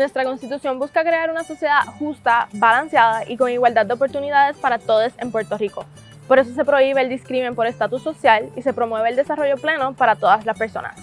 Nuestra Constitución busca crear una sociedad justa, balanceada y con igualdad de oportunidades para todos en Puerto Rico. Por eso se prohíbe el discrimen por estatus social y se promueve el desarrollo pleno para todas las personas.